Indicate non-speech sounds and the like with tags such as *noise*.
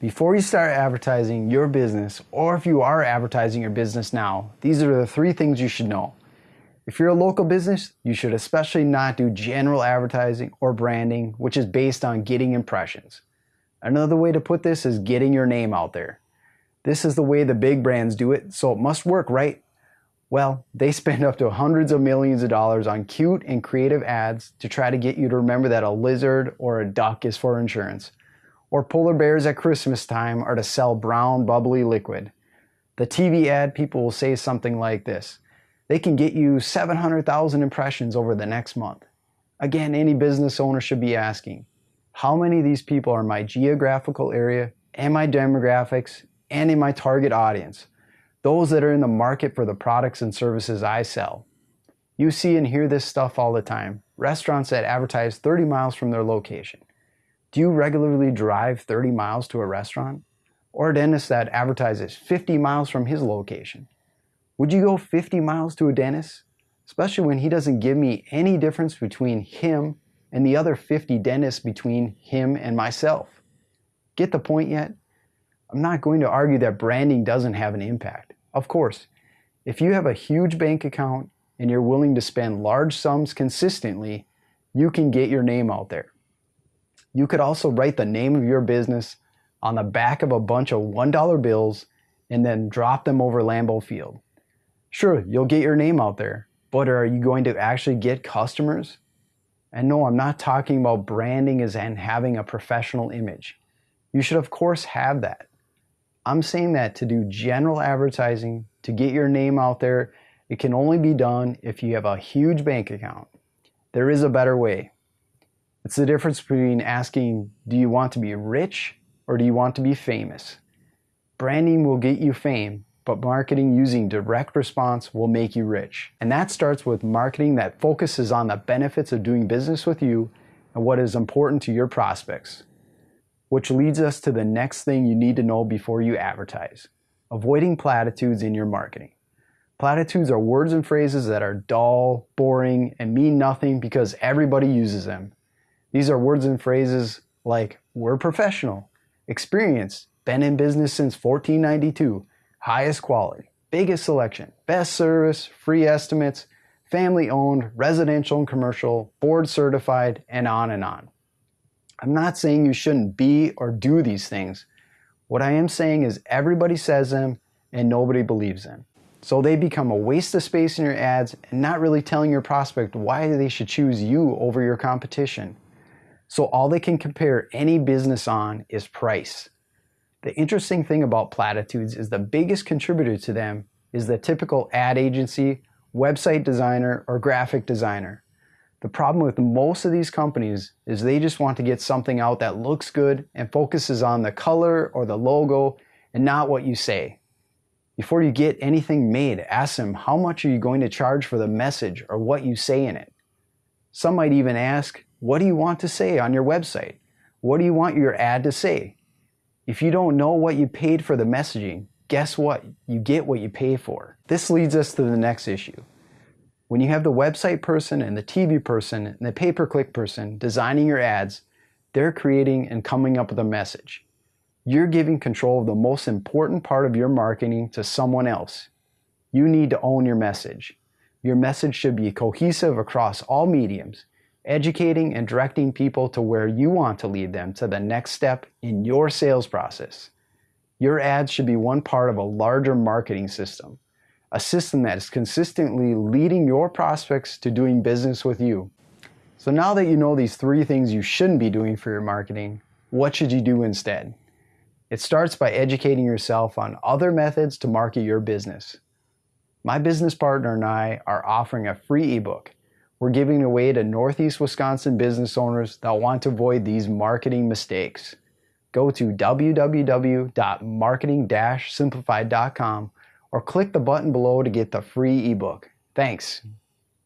Before you start advertising your business, or if you are advertising your business now, these are the three things you should know. If you're a local business, you should especially not do general advertising or branding, which is based on getting impressions. Another way to put this is getting your name out there. This is the way the big brands do it, so it must work, right? Well, they *laughs* spend up to hundreds of millions of dollars on cute and creative ads to try to get you to remember that a lizard or a duck is for insurance. Or polar bears at Christmas time are to sell brown, bubbly liquid. The TV ad people will say something like this. They can get you 700,000 impressions over the next month. Again, any business owner should be asking, how many of these people are in my geographical area and my demographics and in my target audience? Those that are in the market for the products and services I sell. You see and hear this stuff all the time. Restaurants that advertise 30 miles from their location. Do you regularly drive 30 miles to a restaurant? Or a dentist that advertises 50 miles from his location? Would you go 50 miles to a dentist? Especially when he doesn't give me any difference between him and the other 50 dentists between him and myself. Get the point yet? I'm not going to argue that branding doesn't have an impact. Of course, if you have a huge bank account and you're willing to spend large sums consistently, you can get your name out there. You could also write the name of your business on the back of a bunch of $1 bills and then drop them over Lambeau Field. Sure, you'll get your name out there, but are you going to actually get customers? And no, I'm not talking about branding as and having a professional image. You should of course have that. I'm saying that to do general advertising, to get your name out there, it can only be done if you have a huge bank account. There is a better way. It's the difference between asking, do you want to be rich or do you want to be famous? Branding will get you fame, but marketing using direct response will make you rich. And that starts with marketing that focuses on the benefits of doing business with you and what is important to your prospects. Which leads us to the next thing you need to know before you advertise. Avoiding platitudes in your marketing. Platitudes are words and phrases that are dull, boring, and mean nothing because everybody uses them. These are words and phrases like, we're professional, experienced, been in business since 1492, highest quality, biggest selection, best service, free estimates, family owned, residential and commercial, board certified, and on and on. I'm not saying you shouldn't be or do these things. What I am saying is everybody says them and nobody believes them. So they become a waste of space in your ads and not really telling your prospect why they should choose you over your competition. So all they can compare any business on is price. The interesting thing about platitudes is the biggest contributor to them is the typical ad agency, website designer, or graphic designer. The problem with most of these companies is they just want to get something out that looks good and focuses on the color or the logo and not what you say. Before you get anything made, ask them how much are you going to charge for the message or what you say in it. Some might even ask, what do you want to say on your website? What do you want your ad to say? If you don't know what you paid for the messaging, guess what? You get what you pay for. This leads us to the next issue. When you have the website person and the TV person and the pay-per-click person designing your ads, they're creating and coming up with a message. You're giving control of the most important part of your marketing to someone else. You need to own your message. Your message should be cohesive across all mediums educating and directing people to where you want to lead them to the next step in your sales process. Your ads should be one part of a larger marketing system, a system that is consistently leading your prospects to doing business with you. So now that you know these three things you shouldn't be doing for your marketing, what should you do instead? It starts by educating yourself on other methods to market your business. My business partner and I are offering a free ebook we're giving away to Northeast Wisconsin business owners that want to avoid these marketing mistakes. Go to www.marketing-simplified.com or click the button below to get the free ebook. Thanks.